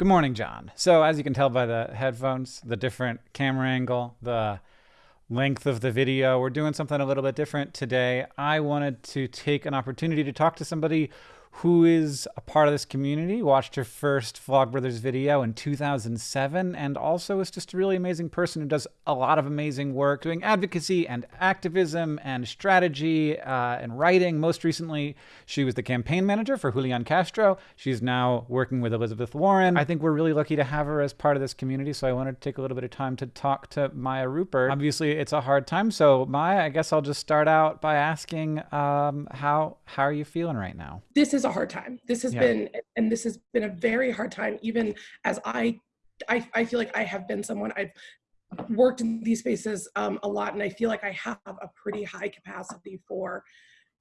Good morning, John. So, as you can tell by the headphones, the different camera angle, the length of the video, we're doing something a little bit different today. I wanted to take an opportunity to talk to somebody who is a part of this community, watched her first Vlogbrothers video in 2007, and also is just a really amazing person who does a lot of amazing work doing advocacy and activism and strategy uh, and writing. Most recently, she was the campaign manager for Julian Castro. She's now working with Elizabeth Warren. I think we're really lucky to have her as part of this community, so I wanted to take a little bit of time to talk to Maya Rupert. Obviously, it's a hard time, so Maya, I guess I'll just start out by asking um, how, how are you feeling right now? This is is a hard time. This has yeah. been, and this has been a very hard time, even as I, I, I feel like I have been someone I've worked in these spaces um, a lot, and I feel like I have a pretty high capacity for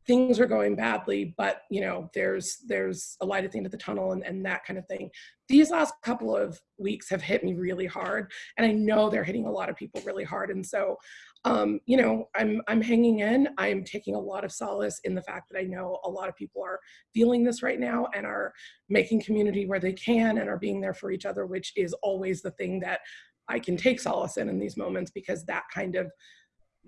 things are going badly, but you know, there's there's a light at the end of the tunnel and, and that kind of thing. These last couple of weeks have hit me really hard, and I know they're hitting a lot of people really hard. And so um, you know, I'm, I'm hanging in. I'm taking a lot of solace in the fact that I know a lot of people are feeling this right now and are making community where they can and are being there for each other, which is always the thing that I can take solace in in these moments because that kind of,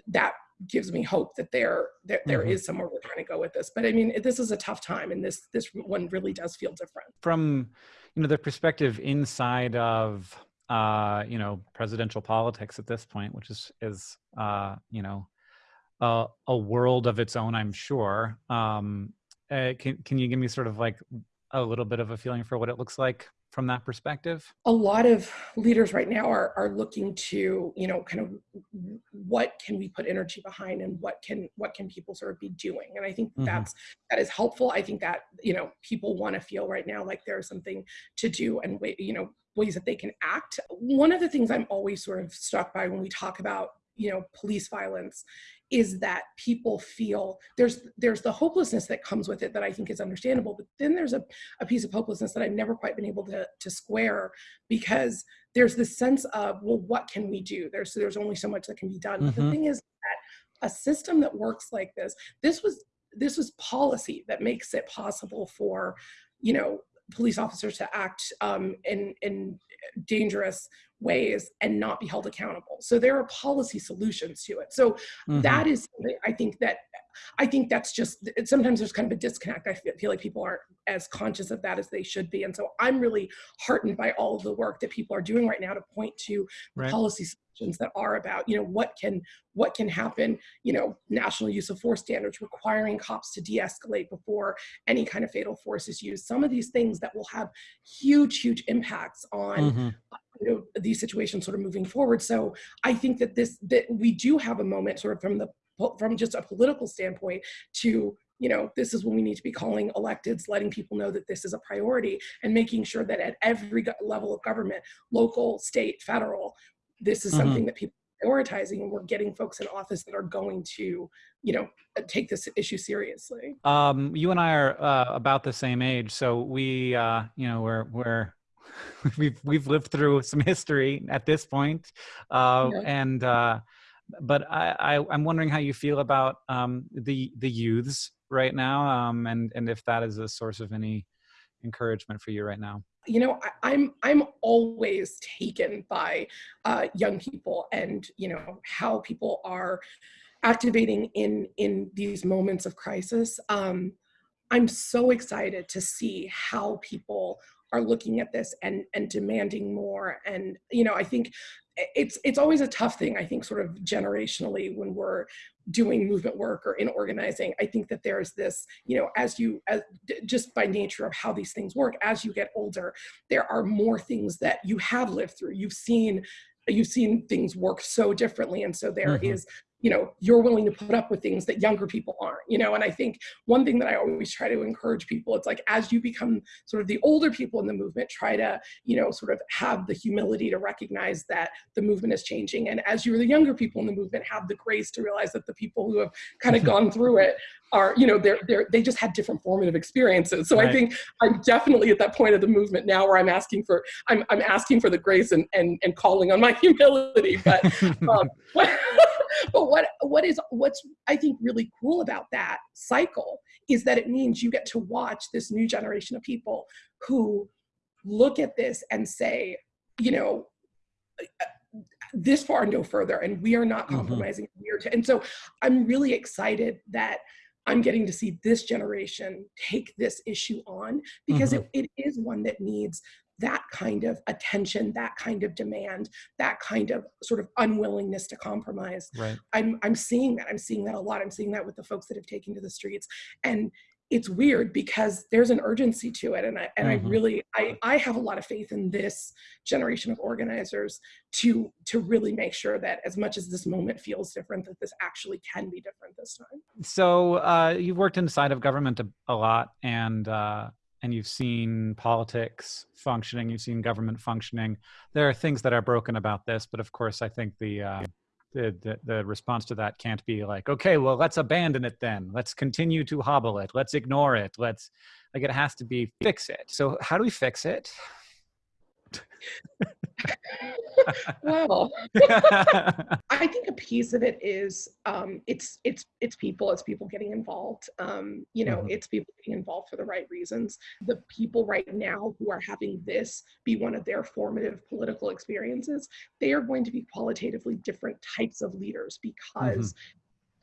that gives me hope that there, there, mm -hmm. there is somewhere we're trying to go with this. But I mean, this is a tough time and this, this one really does feel different. From, you know, the perspective inside of uh, you know, presidential politics at this point, which is, is uh, you know, uh, a world of its own, I'm sure. Um, uh, can, can you give me sort of like a little bit of a feeling for what it looks like from that perspective? A lot of leaders right now are, are looking to, you know, kind of what can we put energy behind and what can what can people sort of be doing? And I think mm -hmm. that's that is helpful. I think that, you know, people want to feel right now like there's something to do and wait, you know, ways that they can act. One of the things I'm always sort of struck by when we talk about you know police violence is that people feel there's there's the hopelessness that comes with it that I think is understandable but then there's a, a piece of hopelessness that I've never quite been able to, to square because there's this sense of well what can we do there's there's only so much that can be done mm -hmm. but the mm-hmm. thing is that a system that works like this this was this was policy that makes it possible for you know police officers to act um, in, in dangerous ways and not be held accountable. So there are policy solutions to it. So mm -hmm. that is, I think that, I think that's just, sometimes there's kind of a disconnect. I feel, feel like people aren't as conscious of that as they should be. And so I'm really heartened by all of the work that people are doing right now to point to right. policy solutions that are about, you know, what can, what can happen, you know, national use of force standards, requiring cops to de-escalate before any kind of fatal force is used. Some of these things that will have huge, huge impacts on mm -hmm you know these situations sort of moving forward so i think that this that we do have a moment sort of from the from just a political standpoint to you know this is when we need to be calling electeds letting people know that this is a priority and making sure that at every level of government local state federal this is mm -hmm. something that people are prioritizing and we're getting folks in office that are going to you know take this issue seriously um you and i are uh, about the same age so we uh you know we're we're we've we've lived through some history at this point, uh, yeah. and uh, but I, I am wondering how you feel about um, the the youths right now, um, and and if that is a source of any encouragement for you right now. You know, I, am I'm, I'm always taken by uh, young people, and you know how people are activating in in these moments of crisis. Um, I'm so excited to see how people are looking at this and and demanding more and you know i think it's it's always a tough thing i think sort of generationally when we're doing movement work or in organizing i think that there's this you know as you as just by nature of how these things work as you get older there are more things that you have lived through you've seen you've seen things work so differently and so there mm -hmm. is you know, you're willing to put up with things that younger people aren't, you know, and I think one thing that I always try to encourage people, it's like, as you become sort of the older people in the movement, try to, you know, sort of have the humility to recognize that the movement is changing. And as you're the younger people in the movement, have the grace to realize that the people who have kind of gone through it are, you know, they're, they're, they just had different formative experiences. So right. I think I'm definitely at that point of the movement now where I'm asking for, I'm, I'm asking for the grace and, and, and calling on my humility. But, um, but what what is what's I think really cool about that cycle is that it means you get to watch this new generation of people who look at this and say, you know, this far no further, and we are not mm-hmm. compromising. Mm-hmm. We are and so I'm really excited that I'm getting to see this generation take this issue on because mm-hmm. it, it is one that needs that kind of attention, that kind of demand, that kind of sort of unwillingness to compromise. Right. I'm I'm seeing that. I'm seeing that a lot. I'm seeing that with the folks that have taken to the streets. And it's weird because there's an urgency to it and i and mm-hmm. i really i i have a lot of faith in this generation of organizers to to really make sure that as much as this moment feels different that this actually can be different this time so uh, you've worked inside of government a, a lot and uh, and you've seen politics functioning you've seen government functioning. There are things that are broken about this but of course i think the uh, the, the, the response to that can't be like okay well let's abandon it then. Let's continue to hobble it. Let's ignore it. Let's like it has to be fix it. So how do we fix it well i think a piece of it is um, it's it's it's people it's people getting involved um, you know mm-hmm. it's people getting involved for the right reasons the people right now who are having this be one of their formative political experiences they are going to be qualitatively different types of leaders because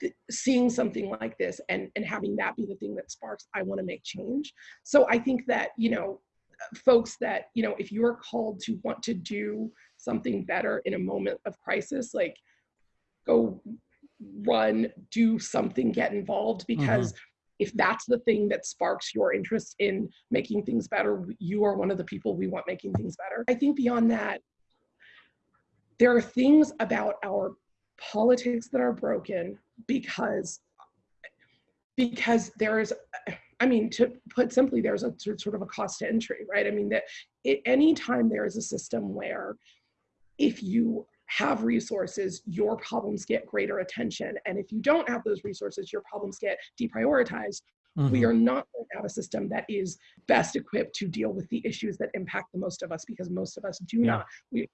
mm-hmm. seeing something like this and and having that be the thing that sparks i want to make change so i think that you know folks that you know if you're called to want to do something better in a moment of crisis like go run do something get involved because mm-hmm. if that's the thing that sparks your interest in making things better you are one of the people we want making things better i think beyond that there are things about our politics that are broken because because there is I mean, to put simply, there's a sort of a cost to entry, right? I mean, that it, anytime there is a system where if you have resources, your problems get greater attention. And if you don't have those resources, your problems get deprioritized. Mm-hmm. We are not going to have a system that is best equipped to deal with the issues that impact the most of us because most of us do yeah. not. We,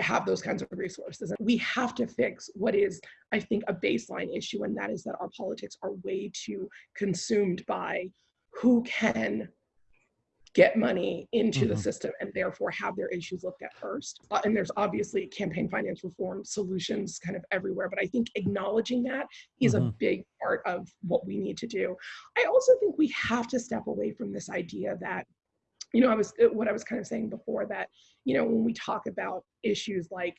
have those kinds of resources. And we have to fix what is, I think, a baseline issue, and that is that our politics are way too consumed by who can get money into mm-hmm. the system and therefore have their issues looked at first. Uh, and there's obviously campaign finance reform solutions kind of everywhere, but I think acknowledging that is mm-hmm. a big part of what we need to do. I also think we have to step away from this idea that you know, I was uh, what I was kind of saying before that, you know, when we talk about issues like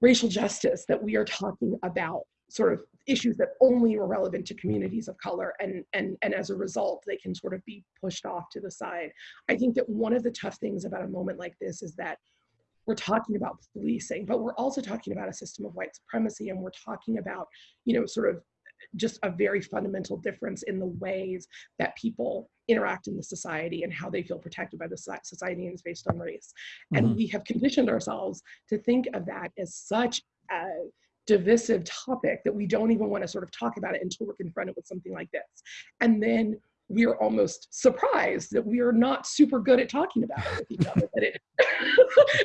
racial justice, that we are talking about sort of issues that only were relevant to communities of color and and and as a result they can sort of be pushed off to the side i think that one of the tough things about a moment like this is that we're talking about policing but we're also talking about a system of white supremacy and we're talking about you know sort of just a very fundamental difference in the ways that people interact in the society and how they feel protected by the society and is based on race. Mm-hmm. And we have conditioned ourselves to think of that as such a divisive topic that we don't even want to sort of talk about it until we're confronted with something like this. And then we're almost surprised that we are not super good at talking about it with each other. that it,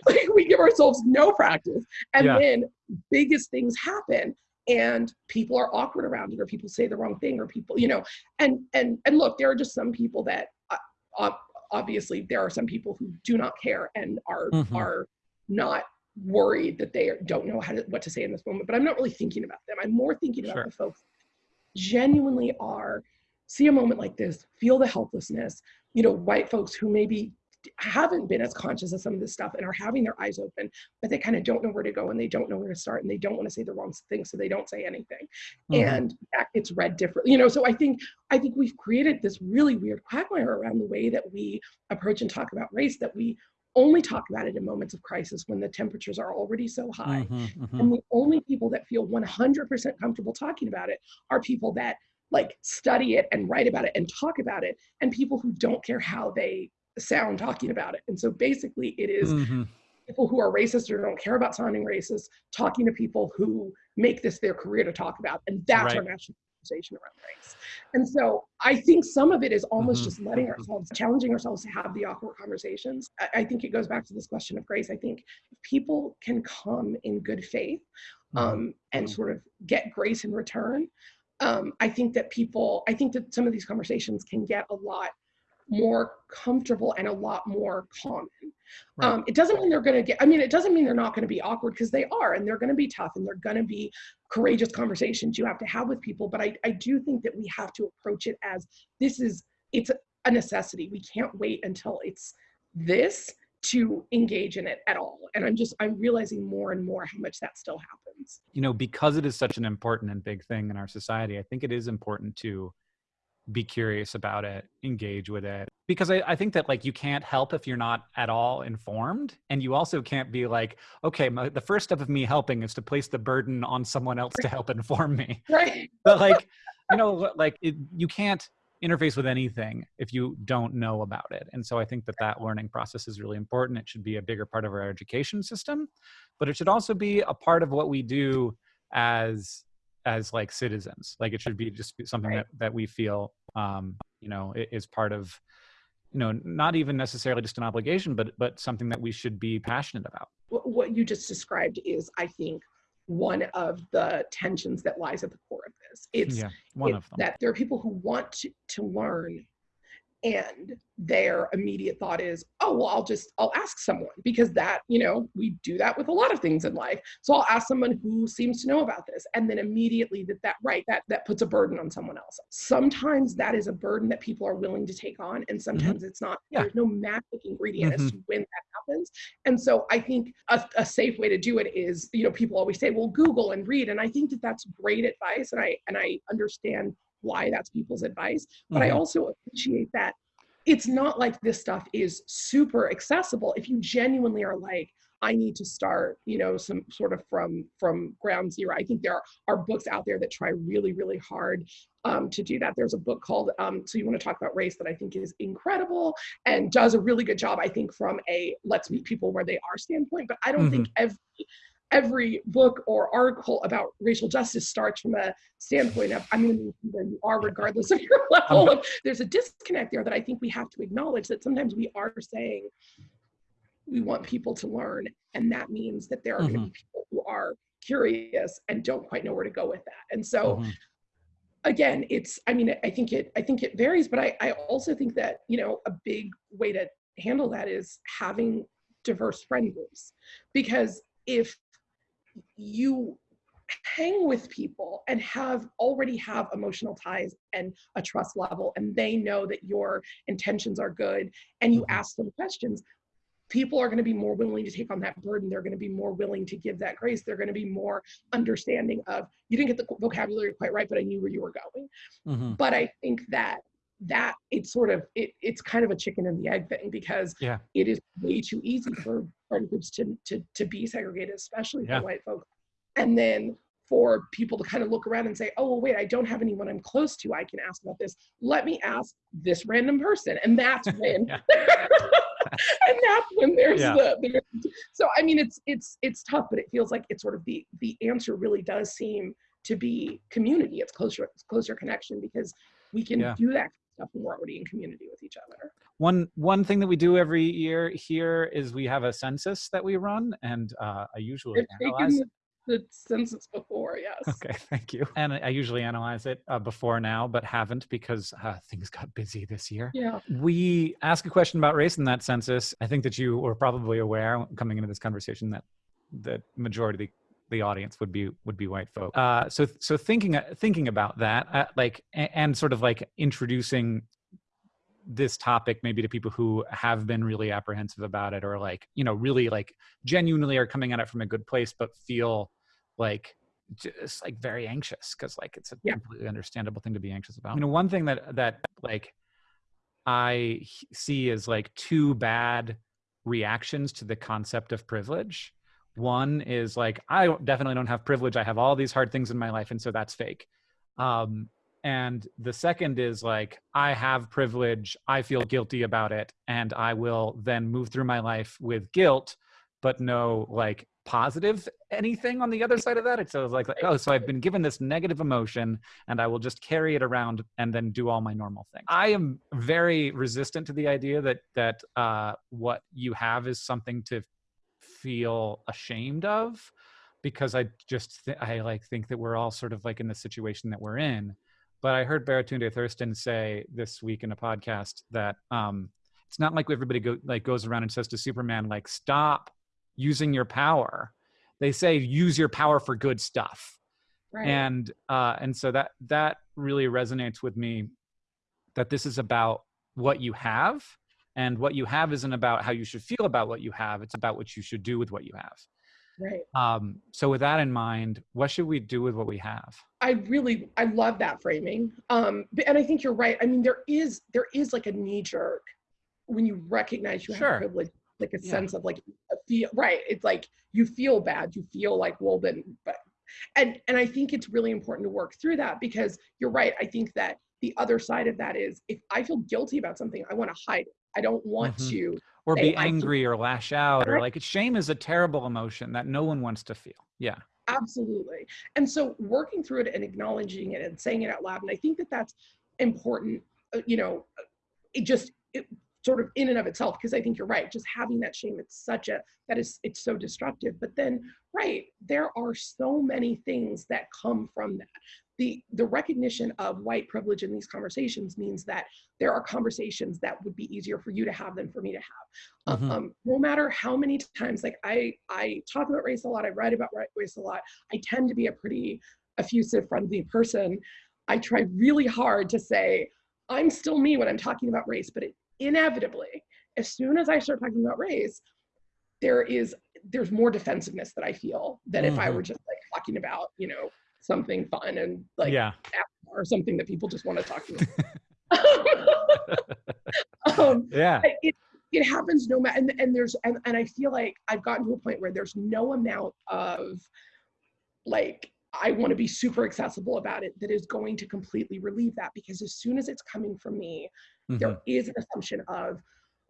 like we give ourselves no practice, and yeah. then biggest things happen, and people are awkward around it or people say the wrong thing or people you know and and and look there are just some people that uh, obviously there are some people who do not care and are mm-hmm. are not worried that they don't know how to what to say in this moment but i'm not really thinking about them i'm more thinking about sure. the folks genuinely are see a moment like this feel the helplessness you know white folks who maybe haven't been as conscious of some of this stuff and are having their eyes open, but they kind of don't know where to go and they don't know where to start and they don't want to say the wrong thing, so they don't say anything. Mm-hmm. And it's read differently, you know. So I think I think we've created this really weird quagmire around the way that we approach and talk about race that we only talk about it in moments of crisis when the temperatures are already so high. Mm-hmm, mm-hmm. And the only people that feel 100% comfortable talking about it are people that like study it and write about it and talk about it and people who don't care how they sound talking about it. And so basically, it is mm-hmm. people who are racist or don't care about sounding racist talking to people who make this their career to talk about. And that's right. our national conversation around race. And so I think some of it is almost mm-hmm. just letting ourselves, challenging ourselves to have the awkward conversations. I, I, think it goes back to this question of grace. I think people can come in good faith mm-hmm. um, mm-hmm. and sort of get grace in return. Um, I think that people, I think that some of these conversations can get a lot more comfortable and a lot more common. Right. Um, it doesn't mean they're going to get, I mean, it doesn't mean they're not going to be awkward because they are, and they're going to be tough and they're going to be courageous conversations you have to have with people. But I, I do think that we have to approach it as this is, it's a necessity. We can't wait until it's this to engage in it at all. And I'm just, I'm realizing more and more how much that still happens. You know, because it is such an important and big thing in our society, I think it is important to be curious about it, engage with it. Because I, I, think that like you can't help if you're not at all informed. And you also can't be like, okay, my, the first step of me helping is to place the burden on someone else to help inform me. Right. But like, you know, like it, you can't interface with anything if you don't know about it. And so I think that that learning process is really important. It should be a bigger part of our education system, but it should also be a part of what we do as as like citizens like it should be just something right. that that we feel um you know is part of you know not even necessarily just an obligation but but something that we should be passionate about what you just described is i think one of the tensions that lies at the core of this it's, yeah, one it's of them. that there are people who want to, to learn and their immediate thought is oh well i'll just i'll ask someone because that you know we do that with a lot of things in life so i'll ask someone who seems to know about this and then immediately that that right that that puts a burden on someone else sometimes that is a burden that people are willing to take on and mm-hmm. sometimes mm-hmm. it's not yeah. there's no magic ingredient mm-hmm. as to when that happens and so i think a, a safe way to do it is you know people always say well google and read and i think that that's great advice and i and i understand why that's people's advice. But mm-hmm. I also appreciate that it's not like this stuff is super accessible. If you genuinely are like, I need to start, you know, some sort of from from ground zero. I think there are, are books out there that try really, really hard um, to do that. There's a book called um, "So You Want to Talk About Race" that I think is incredible and does a really good job. I think from a let's meet people where they are standpoint. But I don't mm-hmm. think every every book or article about racial justice starts from a standpoint of I'm going to be where you are regardless of your level of there's a disconnect there that I think we have to acknowledge that sometimes we are saying we want people to learn and that means that there are mm-hmm. going to be people who are curious and don't quite know where to go with that and so mm-hmm. again it's i mean i think it i think it varies but i i also think that you know a big way to handle that is having diverse friend groups because if you hang with people and have already have emotional ties and a trust level and they know that your intentions are good and you mm-hmm. ask them questions people are going to be more willing to take on that burden they're going to be more willing to give that grace they're going to be more understanding of you didn't get the vocabulary quite right but i knew where you were going mm-hmm. but i think that that it's sort of it, it's kind of a chicken and the egg thing because yeah. it is way too easy for friend groups to to to be segregated, especially yeah. for white folks. And then for people to kind of look around and say, oh, well, wait, I don't have anyone I'm close to. I can ask about this. Let me ask this random person. And that's when and that's when there's yeah. the there's, so I mean it's it's it's tough, but it feels like it's sort of the the answer really does seem to be community. It's closer it's closer connection because we can yeah. do that stuff when we're already in community with each other. One one thing that we do every year here is we have a census that we run, and uh, I usually analyze it. The census before, yes. Okay, thank you. And I usually analyze it uh, before now, but haven't because uh, things got busy this year. Yeah. We ask a question about race in that census. I think that you were probably aware coming into this conversation that the majority of the audience would be would be white folk. Uh, so so thinking thinking about that, uh, like and, and sort of like introducing this topic maybe to people who have been really apprehensive about it or like you know really like genuinely are coming at it from a good place but feel like just like very anxious because like it's a yeah. completely understandable thing to be anxious about you know one thing that that like i see is like two bad reactions to the concept of privilege one is like, I definitely don't have privilege. I have all these hard things in my life. And so that's fake. Um, and the second is like, I have privilege. I feel guilty about it. And I will then move through my life with guilt, but no like positive anything on the other side of that. It's like, like, oh, so I've been given this negative emotion and I will just carry it around and then do all my normal things. I am very resistant to the idea that, that uh, what you have is something to feel ashamed of because I just th- I like think that we're all sort of like in the situation that we're in. but I heard Baratunde Thurston say this week in a podcast that um, it's not like everybody go, like goes around and says to Superman like stop using your power. They say use your power for good stuff. Right. And uh, and so that that really resonates with me that this is about what you have and what you have isn't about how you should feel about what you have it's about what you should do with what you have right um, so with that in mind what should we do with what we have i really i love that framing um, and i think you're right i mean there is there is like a knee jerk when you recognize you sure. have privilege like a yeah. sense of like a feel right it's like you feel bad you feel like well then but and and i think it's really important to work through that because you're right i think that the other side of that is if i feel guilty about something i want to hide it i don't want mm-hmm. to or be angry or lash out or like shame is a terrible emotion that no one wants to feel. Yeah. Absolutely. And so working through it and acknowledging it and saying it out loud and i think that that's important uh, you know it just it, sort of in and of itself because i think you're right just having that shame it's such a that is it's so destructive. But then right there are so many things that come from that the the recognition of white privilege in these conversations means that there are conversations that would be easier for you to have than for me to have mm-hmm. um, no matter how many times like i i talk about race a lot i write about race a lot i tend to be a pretty effusive friendly person i try really hard to say i'm still me when i'm talking about race but it inevitably, as soon as I start talking about race, there is there's more defensiveness that I feel than mm-hmm. if I mm-hmm. were just like talking about, you know, something fun and like yeah. or something that people just want to talk to. um, yeah. It, it happens no matter and, and there's and, and I feel like I've gotten to a point where there's no amount of like I want to be super accessible about it that is going to completely relieve that because as soon as it's coming from me, mm-hmm. there is an assumption of,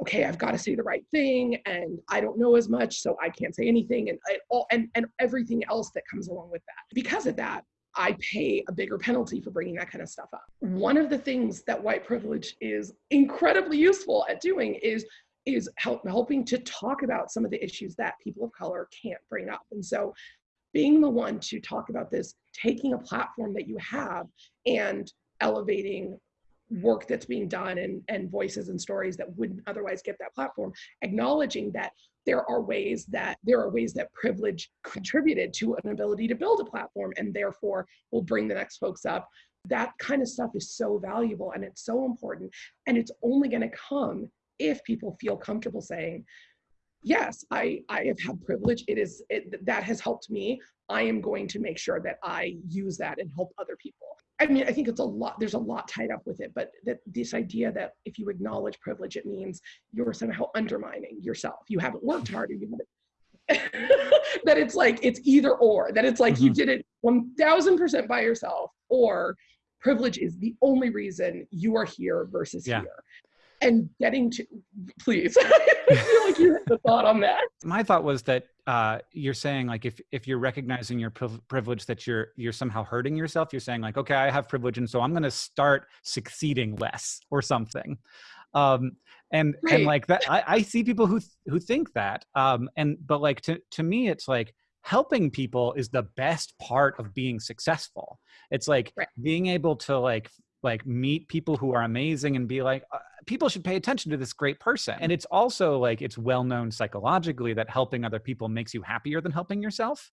okay, I've got to say the right thing and I don't know as much, so I can't say anything and all and, and everything else that comes along with that. Because of that, I pay a bigger penalty for bringing that kind of stuff up. One of the things that white privilege is incredibly useful at doing is is help, helping to talk about some of the issues that people of color can't bring up. And so being the one to talk about this, taking a platform that you have and elevating work that's being done and, and voices and stories that wouldn't otherwise get that platform, acknowledging that there are ways that there are ways that privilege contributed to an ability to build a platform and therefore will bring the next folks up. That kind of stuff is so valuable and it's so important. And it's only going to come if people feel comfortable saying, yes, I, I have had privilege. It is it, that has helped me. I am going to make sure that I use that and help other people. I mean, I think it's a lot, there's a lot tied up with it, but that this idea that if you acknowledge privilege, it means you're somehow undermining yourself. You haven't worked hard or you haven't that it's like it's either or that it's like mm-hmm. you did it 1000% by yourself or privilege is the only reason you are here versus yeah. here and getting to please i feel like you had the thought on that my thought was that uh, you're saying like if if you're recognizing your privilege that you're you're somehow hurting yourself you're saying like okay i have privilege and so i'm going to start succeeding less or something um and right. and like that I, I see people who who think that um and but like to to me it's like helping people is the best part of being successful it's like right. being able to like like meet people who are amazing and be like uh, people should pay attention to this great person. And it's also like it's well known psychologically that helping other people makes you happier than helping yourself.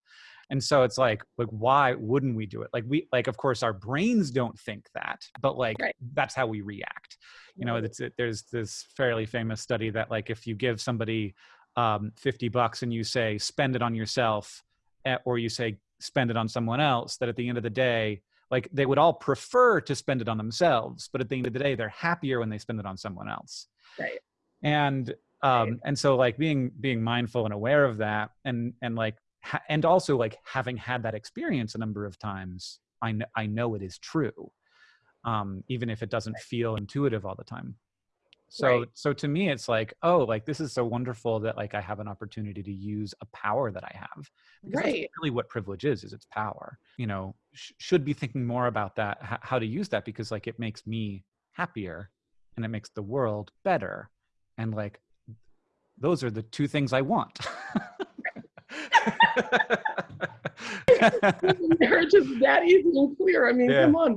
And so it's like like why wouldn't we do it? Like we like of course our brains don't think that but like right. that's how we react. You know it's it, there's this fairly famous study that like if you give somebody um, 50 bucks and you say spend it on yourself eh, or you say spend it on someone else that at the end of the day like they would all prefer to spend it on themselves but at the end of the day they're happier when they spend it on someone else. Right. And um right. and so like being being mindful and aware of that and and like ha- and also like having had that experience a number of times i know i know it is true um even if it doesn't feel intuitive all the time so right. so to me it's like oh like this is so wonderful that like i have an opportunity to use a power that i have because right. really what privilege is is its power you know? Sh- should be thinking more about that how to use that because like it makes me happier and it makes the world better and like those are the two things i want. They're just that easy and clear. I mean yeah. come on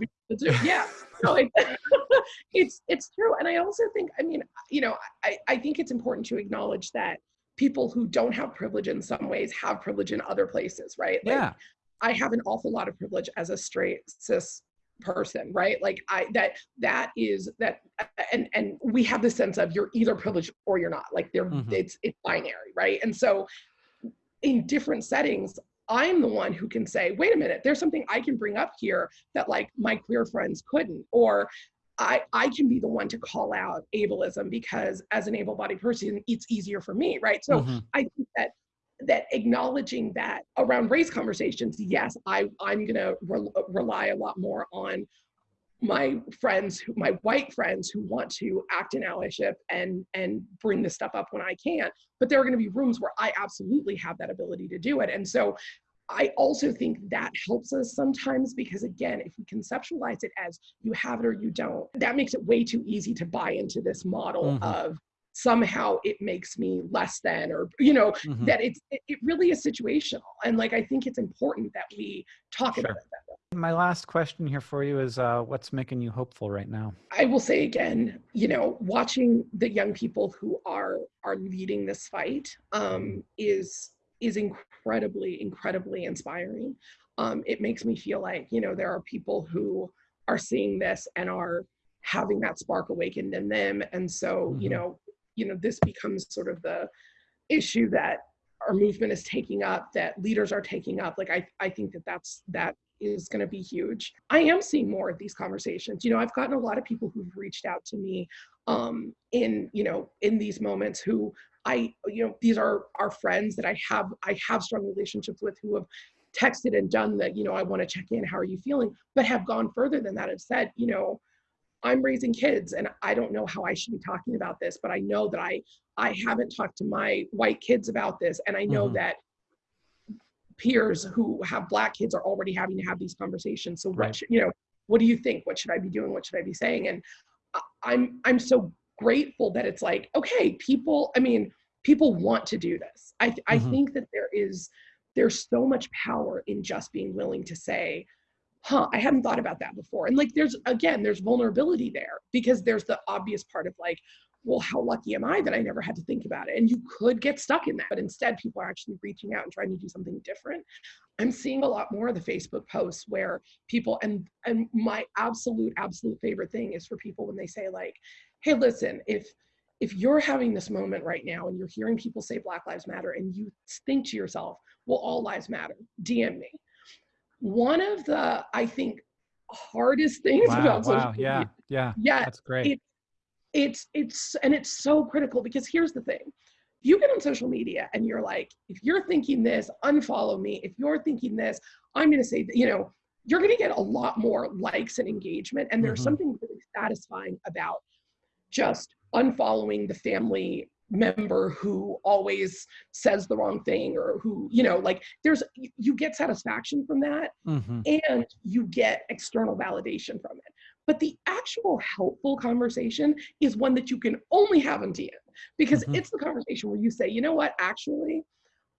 yeah no, it, it's it's true, and I also think, I mean, you know, I I think it's important to acknowledge that people who don't have privilege in some ways have privilege in other places, right? Like, yeah. I have an awful lot of privilege as a straight cis person right like i that that is that and and we have the sense of you're either privileged or you're not like they're mm-hmm. it's it's binary right and so in different settings i'm the one who can say wait a minute there's something i can bring up here that like my queer friends couldn't or I, I can be the one to call out ableism because as an able-bodied person, it's easier for me, right? So mm-hmm. I think that that acknowledging that around race conversations, yes, I, I'm going to re- rely a lot more on my friends, my white friends who want to act in allyship and and bring this stuff up when I can. But there are going to be rooms where I absolutely have that ability to do it. And so I also think that helps us sometimes because again, if we conceptualize it as you have it or you don't, that makes it way too easy to buy into this model mm-hmm. of somehow it makes me less than or you know mm-hmm. that it's it, it, really is situational and like i think it's important that we talk sure. about that. My last question here for you is uh, what's making you hopeful right now? I will say again you know watching the young people who are are leading this fight um, is is incredibly incredibly inspiring. Um, it makes me feel like you know there are people who are seeing this and are having that spark awakened in them. And so mm-hmm. you know you know this becomes sort of the issue that our movement is taking up that leaders are taking up. Like i i think that that's that is going to be huge. I am seeing more of these conversations. You know i've gotten a lot of people who've reached out to me um in you know in these moments who i you know these are our friends that i have i have strong relationships with who have texted and done that you know i want to check in how are you feeling? but have gone further than that and said you know I'm raising kids and I don't know how I should be talking about this, but I know that I I haven't talked to my white kids about this and I know mm-hmm. that peers who have black kids are already having to have these conversations. So right. what should, you know, what do you think? What should I be doing? What should I be saying? And I'm I'm so grateful that it's like, okay, people, I mean, people want to do this. I I mm-hmm. think that there is there's so much power in just being willing to say, huh, I hadn't thought about that before. And like, there's again, there's vulnerability there because there's the obvious part of like, well, how lucky am I that I never had to think about it? And you could get stuck in that, but instead, people are actually reaching out and trying to do something different. I'm seeing a lot more of the Facebook posts where people and and my absolute absolute favorite thing is for people when they say like, "Hey, listen, if if you're having this moment right now and you're hearing people say Black Lives Matter and you think to yourself, well, all lives matter, DM me." one of the i think hardest things wow, about social media, yeah yeah yeah that's great it, it's it's and it's so critical because here's the thing you get on social media and you're like if you're thinking this unfollow me if you're thinking this i'm going to say that you know you're going to get a lot more likes and engagement and there's mm-hmm. something really satisfying about just unfollowing the family member who always says the wrong thing or who you know like there's you get satisfaction from that mm-hmm. and you get external validation from it but the actual helpful conversation is one that you can only have in DM because mm-hmm. it's the conversation where you say you know what actually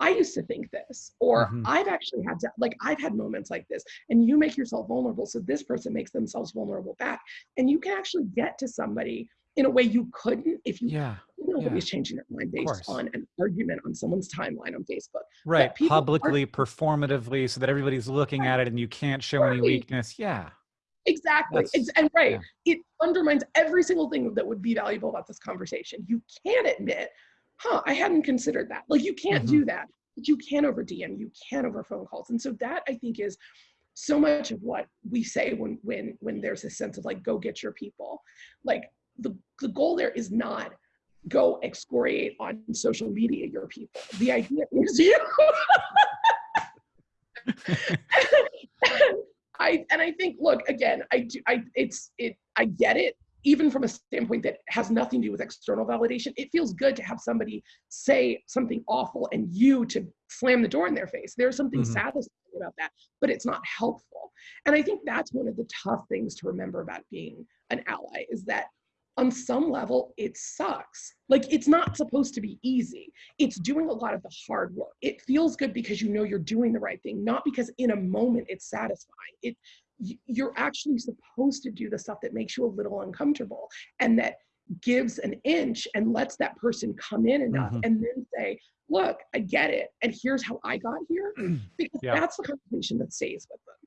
I used to think this, or mm-hmm. I've actually had to, like, I've had moments like this, and you make yourself vulnerable. So this person makes themselves vulnerable back. And you can actually get to somebody in a way you couldn't if you yeah nobody's yeah. changing their mind based on an argument on someone's timeline on facebook right publicly are, performatively so that everybody's looking right. at it and you can't show right. any weakness yeah exactly it's, and right yeah. it undermines every single thing that would be valuable about this conversation you can't admit huh i hadn't considered that like you can't mm-hmm. do that but you can over dm you can over phone calls and so that i think is so much of what we say when when when there's a sense of like go get your people like the, the goal there is not go excoriate on social media your people. The idea is you. I and I think look again I do I it's it I get it even from a standpoint that has nothing to do with external validation. It feels good to have somebody say something awful and you to slam the door in their face. There's something mm-hmm. satisfying about that but it's not helpful. And I think that's one of the tough things to remember about being an ally is that on some level, it sucks. Like it's not supposed to be easy. It's doing a lot of the hard work. It feels good because you know you're doing the right thing, not because in a moment it's satisfying. It you're actually supposed to do the stuff that makes you a little uncomfortable and that gives an inch and lets that person come in enough mm-hmm. and then say, look, I get it. And here's how I got here. Because yeah. that's the conversation that stays with them.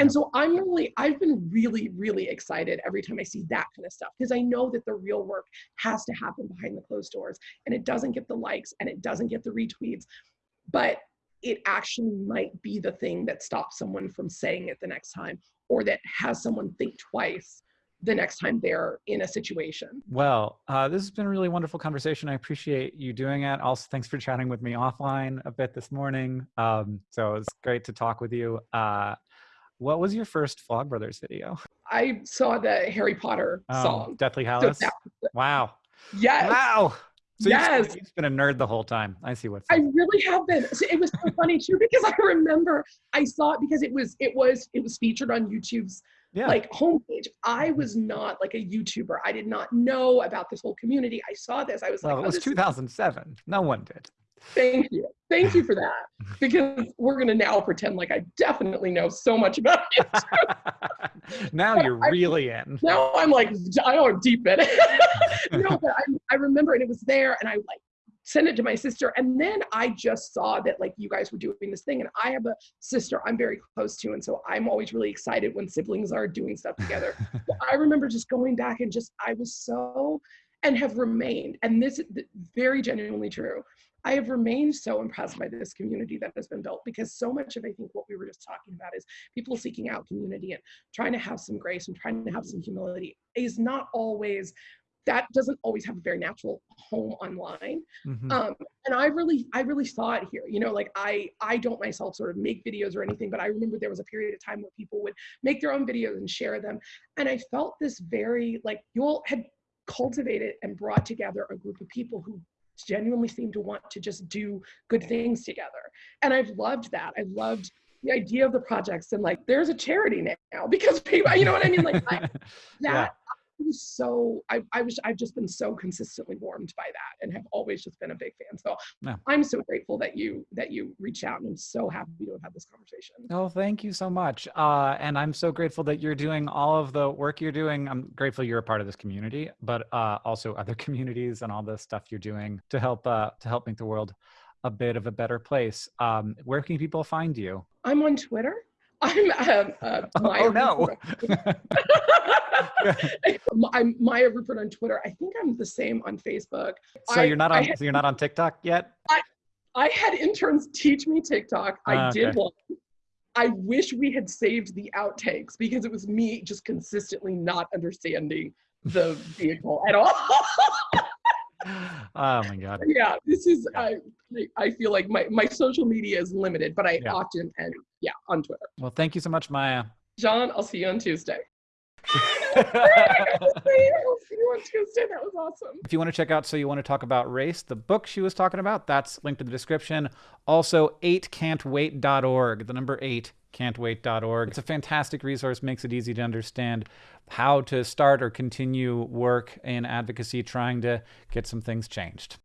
And so I'm really, I've been really, really excited every time I see that kind of stuff because I know that the real work has to happen behind the closed doors and it doesn't get the likes and it doesn't get the retweets, but it actually might be the thing that stops someone from saying it the next time or that has someone think twice the next time they're in a situation. Well, uh, this has been a really wonderful conversation. I appreciate you doing it. Also, thanks for chatting with me offline a bit this morning. Um, so it's great to talk with you. Uh, what was your first Vlogbrothers video? I saw the Harry Potter oh, song. Deathly Hallows? So wow. Yes. Wow. So yes. You've, you've been a nerd the whole time. I see what's. I really have been. It was so funny too because I remember I saw it because it was it was it was featured on YouTube's yeah. like homepage. I was not like a YouTuber. I did not know about this whole community. I saw this. I was well, like, it oh, was oh, 2007. No one did. Thank you. Thank you for that. Because we're going to now pretend like I definitely know so much about it. now you're I, really in. Now I'm like, I don't deep in it. no, but I, I remember and it was there and I like sent it to my sister. And then I just saw that like you guys were doing this thing. And I have a sister I'm very close to. And so I'm always really excited when siblings are doing stuff together. I remember just going back and just, I was so, and have remained, and this is very genuinely true I have remained so impressed by this community that has been built because so much of I think what we were just talking about is people seeking out community and trying to have some grace and trying to have some humility is not always that doesn't always have a very natural home online mm-hmm. um, and i really i really saw it here you know like i i don't myself sort of make videos or anything but i remember there was a period of time where people would make their own videos and share them and i felt this very like you all had cultivated and brought together a group of people who genuinely seem to want to just do good things together. And I've loved that. I loved the idea of the projects and like there's a charity now because people, you know what I mean? Like I, that yeah was so I, I was I've just been so consistently warmed by that and have always just been a big fan. So yeah. I'm so grateful that you that you reached out and I'm so happy to have had this conversation. Oh, thank you so much. Uh, and I'm so grateful that you're doing all of the work you're doing. I'm grateful you're a part of this community, but uh, also other communities and all the stuff you're doing to help uh, to help make the world a bit of a better place. Um, where can people find you? I'm on Twitter. I'm um, uh, oh, oh no. I'm Maya Rupert on Twitter. I think I'm the same on Facebook. So I, you're not on had, so you're not on TikTok yet? I, I had interns teach me TikTok. I uh, did one. I wish we had saved the outtakes because it was me just consistently not understanding the vehicle at all. oh my god. Yeah, this is I I feel like my my social media is limited, but I yeah. often and yeah, on Twitter. Well, thank you so much, Maya. John, I'll see you on If you want to check out So You Want to Talk About Race, the book she was talking about, that's linked in the description. Also, 8can'twait.org, the number 8 can'twait.org. It's a fantastic resource, makes it easy to understand how to start or continue work in advocacy trying to get some things changed.